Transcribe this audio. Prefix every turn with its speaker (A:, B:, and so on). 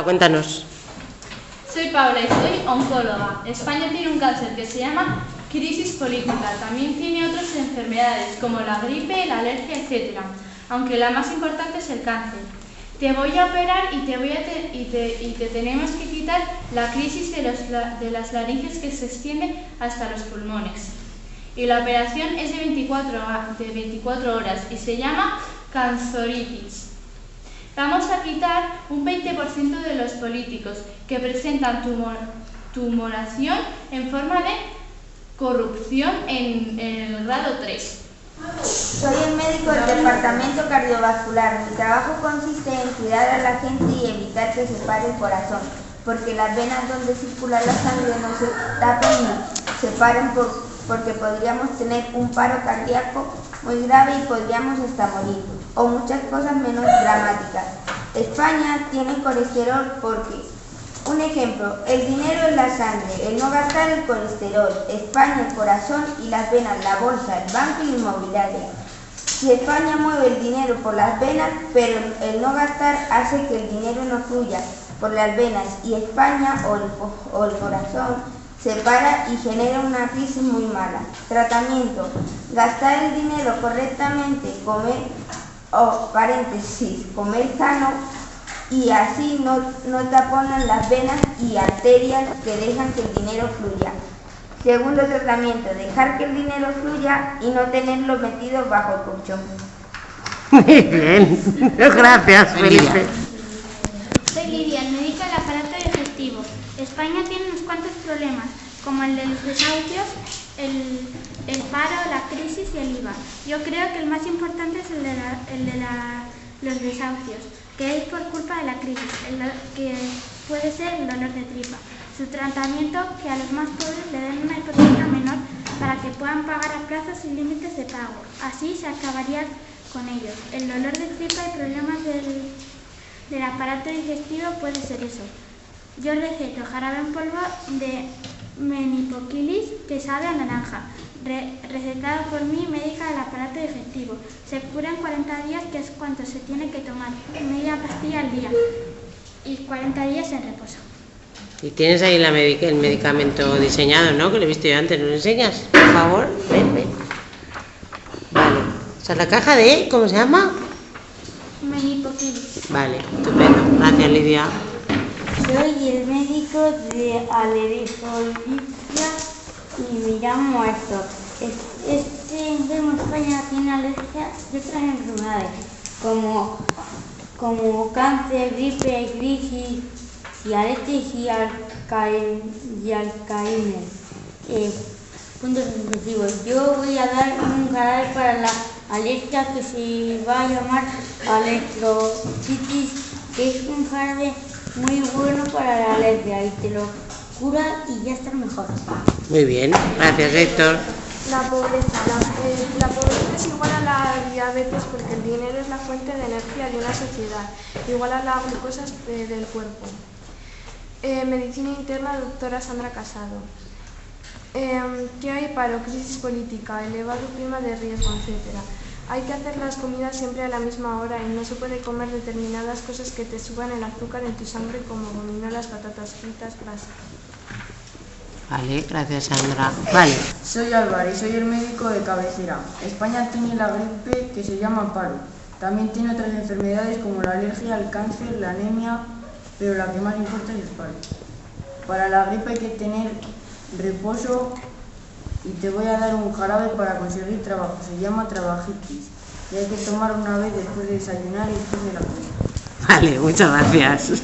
A: Cuéntanos.
B: Soy Paula y soy oncóloga. España tiene un cáncer que se llama crisis política. También tiene otras enfermedades como la gripe, la alergia, etc. Aunque la más importante es el cáncer. Te voy a operar y te, voy a te, tenemos que quitar la crisis de, de las laringes que se extiende hasta los pulmones. Y la operación es de 24, de 24 horas y se llama canzoritis. Vamos a quitar un 20% de los políticos que presentan tumoración en forma de corrupción en, el grado 3.
C: Soy el médico del departamento cardiovascular. Mi trabajo consiste en cuidar a la gente y evitar que se pare el corazón, porque las venas donde circula la sangre no se tapen ni se paren porque podríamos tener un paro cardíaco muy grave y podríamos hasta morir, o muchas cosas menos dramáticas. España tiene colesterol porque, un ejemplo, el dinero es la sangre, el no gastar el colesterol, España el corazón y las venas, la bolsa, el banco y la inmobiliaria. Si España mueve el dinero por las venas, pero el no gastar hace que el dinero no fluya por las venas y España o el, o el corazón se para y genera una crisis muy mala. Tratamiento. Gastar el dinero correctamente, comer, o paréntesis, comer sano y así no, no taponan las venas y arterias que dejan que el dinero fluya. Segundo tratamiento, dejar que el dinero fluya y no tenerlo metido bajo el colchón.
A: Muy bien, gracias Felipe.
D: Soy Lidia, médica del aparato digestivo. España tiene unos cuantos problemas, como el de los desahucios, el, el, paro, la crisis y el IVA. Yo creo que el más importante es el de, los desahucios, que es por culpa de la crisis, que puede ser el dolor de tripa. Su tratamiento, que a los más pobres le den una hipoteca menor para que puedan pagar a plazos sin límites de pago. Así se acabaría con ellos. El dolor de tripa y problemas del aparato digestivo puede ser eso. Yo receto jarabe en polvo de menipoquilis que sabe a naranja, recetado por mí, médica del aparato digestivo. Se cura en 40 días, que es cuanto se tiene que tomar, media pastilla al día, y 40 días en reposo.
A: Y tienes ahí la el medicamento diseñado, ¿no? Que lo he visto yo antes. ¿Nos enseñas? Por favor, ven, ven. Vale. O sea, la caja de, ¿cómo se llama?
D: Menipoquilis.
A: Vale, estupendo. Gracias, Lidia.
E: Soy el médico de alergología y me llamo Héctor. Este enfermo España tiene alergia de otras enfermedades como, como cáncer, gripe, crisis, diabetes y, alcaín, y alcaímer. Eh, puntos sucesivos. Yo voy a dar un jarabe para la alergia que se va a llamar alergitis, que es un jarabe muy bueno para la alergia y te lo cura y ya estás mejor.
A: Muy bien, gracias Héctor.
F: La pobreza. Eh, la, pobreza es igual a la diabetes porque el dinero es la fuente de energía de una sociedad, igual a la glucosa del cuerpo. Eh, medicina interna, doctora Sandra Casado. Eh, ¿Qué hay paro, crisis política, elevado clima de riesgo, etcétera? Hay que hacer las comidas siempre a la misma hora y no se puede comer determinadas cosas que te suban el azúcar en tu sangre como gominolas, patatas fritas, grasa.
A: Vale, gracias Sandra. Vale.
G: Soy Álvaro y soy el médico de cabecera. España tiene la gripe que se llama paro. También tiene otras enfermedades como la alergia, el cáncer, la anemia, pero la que más importa es el paro. Para la gripe hay que tener reposo, y te voy a dar un jarabe para conseguir trabajo. Se llama trabajitis y hay que tomar una vez después de desayunar y después de la comida.
A: Vale, muchas gracias.